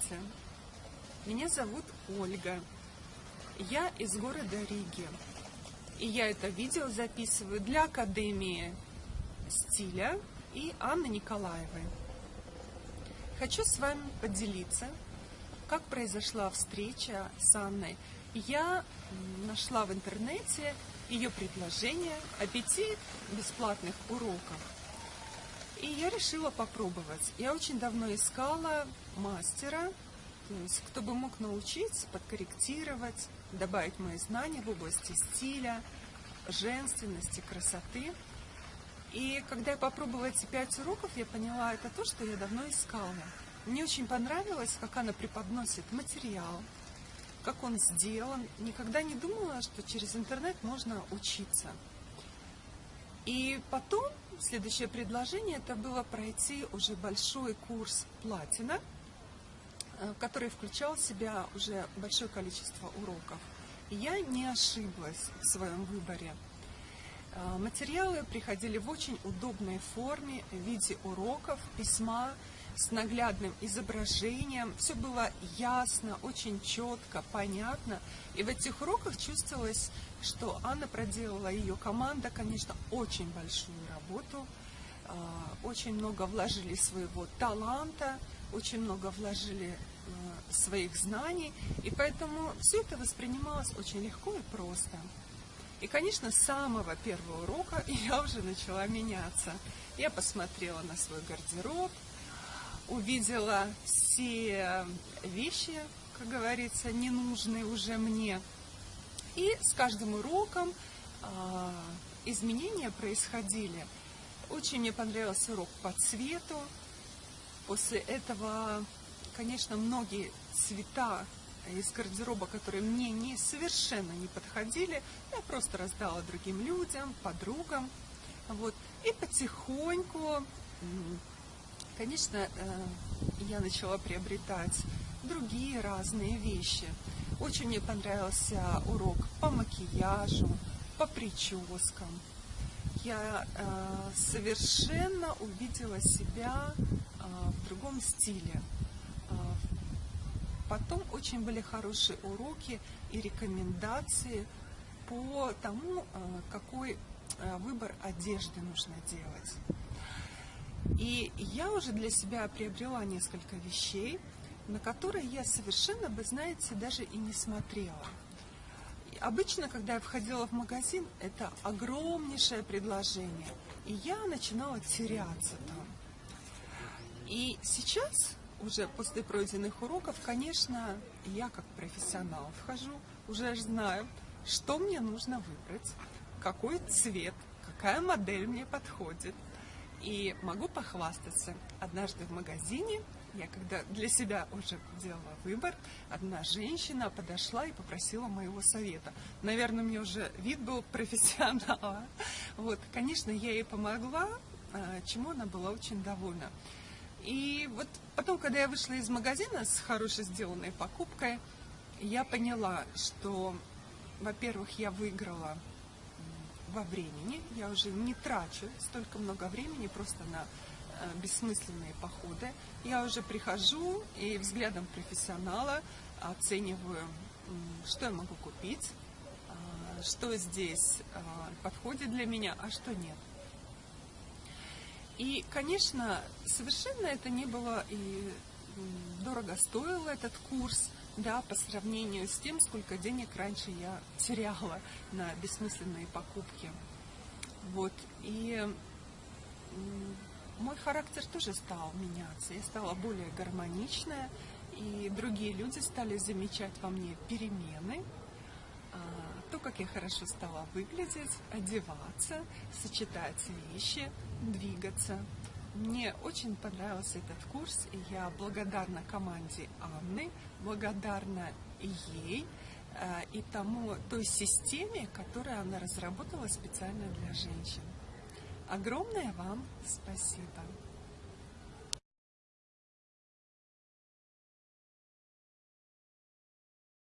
Здравствуйте, меня зовут Ольга, я из города Риги, и я это видео записываю для Академии стиля и Анны Николаевой. Хочу с вами поделиться, как произошла встреча с Анной. Я нашла в интернете ее предложение о пяти бесплатных уроках и я решила попробовать. Я очень давно искала мастера, то есть кто бы мог научить, подкорректировать, добавить мои знания в области стиля, женственности, красоты. И когда я попробовала эти пять уроков, я поняла, это то, что я давно искала. Мне очень понравилось, как она преподносит материал, как он сделан. Никогда не думала, что через интернет можно учиться. И потом следующее предложение это было пройти уже большой курс платина, который включал в себя уже большое количество уроков. И я не ошиблась в своем выборе. Э, материалы приходили в очень удобной форме в виде уроков, письма с наглядным изображением. Все было ясно, очень четко, понятно. И в этих уроках чувствовалось, что Анна проделала, ее команда, конечно, очень большую работу. Э, очень много вложили своего таланта, очень много вложили э, своих знаний. И поэтому все это воспринималось очень легко и просто. И, конечно, с самого первого урока я уже начала меняться. Я посмотрела на свой гардероб, увидела все вещи, как говорится, ненужные уже мне. И с каждым уроком э, изменения происходили. Очень мне понравился урок по цвету. После этого, конечно, многие цвета из гардероба, которые мне не, совершенно не подходили, я просто раздала другим людям, подругам. Вот. И потихоньку, конечно, э, я начала приобретать другие разные вещи. Очень мне понравился урок по макияжу, по прическам. Я э, совершенно увидела себя э, в другом стиле. Потом очень были хорошие уроки и рекомендации по тому, э, какой э, выбор одежды нужно делать. И я уже для себя приобрела несколько вещей, на которые я совершенно, вы знаете, даже и не смотрела. Обычно, когда я входила в магазин, это огромнейшее предложение, и я начинала теряться там. И сейчас уже после пройденных уроков, конечно, я как профессионал вхожу, уже знаю, что мне нужно выбрать, какой цвет, какая модель мне подходит. И могу похвастаться, однажды в магазине, я когда для себя уже делала выбор, одна женщина подошла и попросила моего совета. Наверное, мне уже вид был профессионала. Вот, конечно, я ей помогла, а, чему она была очень довольна. И вот потом, когда я вышла из магазина с хорошей сделанной покупкой, я поняла, что, во-первых, я выиграла во времени, я уже не трачу столько много времени просто на э, бессмысленные походы. Я уже прихожу и взглядом профессионала оцениваю, что я могу купить, э, что здесь э, подходит для меня, а что нет. И, конечно, совершенно это не было и дорого стоило этот курс, да, по сравнению с тем, сколько денег раньше я теряла на бессмысленные покупки. Вот, и мой характер тоже стал меняться, я стала более гармоничная, и другие люди стали замечать во мне перемены, то, как я хорошо стала выглядеть, одеваться, сочетать вещи, двигаться. Мне очень понравился этот курс, я благодарна команде Анны, благодарна ей э, и тому, той системе, которую она разработала специально для женщин. Огромное вам спасибо!